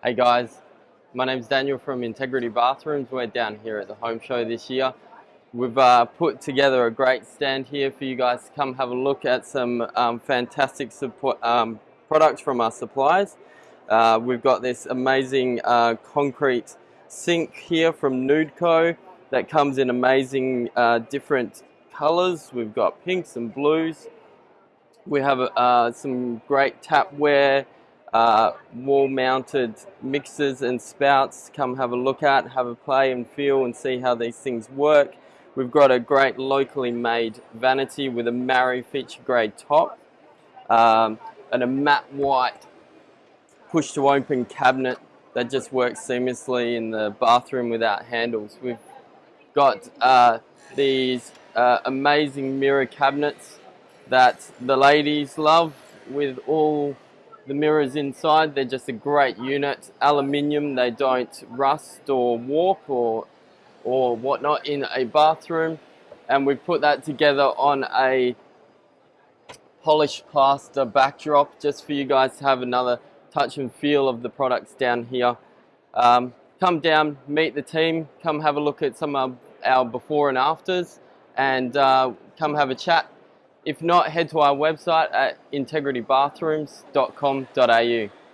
Hey guys, my name's Daniel from Integrity Bathrooms. We're down here at the home show this year. We've uh, put together a great stand here for you guys to come have a look at some um, fantastic support, um, products from our suppliers. Uh, we've got this amazing uh, concrete sink here from Nood Co that comes in amazing uh, different colors. We've got pinks and blues. We have uh, some great tapware, uh, wall mounted mixers and spouts come have a look at, have a play and feel and see how these things work. We've got a great locally made vanity with a Marri feature grade top um, and a matte white push to open cabinet that just works seamlessly in the bathroom without handles. We've got uh, these uh, amazing mirror cabinets that the ladies love with all the mirrors inside. They're just a great unit. Aluminium, they don't rust or warp or, or whatnot in a bathroom. And we put that together on a polished plaster backdrop just for you guys to have another touch and feel of the products down here. Um, come down, meet the team, come have a look at some of our before and afters and uh, come have a chat if not, head to our website at integritybathrooms.com.au.